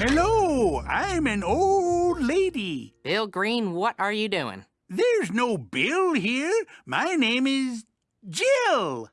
Hello, I'm an old lady. Bill Green, what are you doing? There's no Bill here. My name is Jill.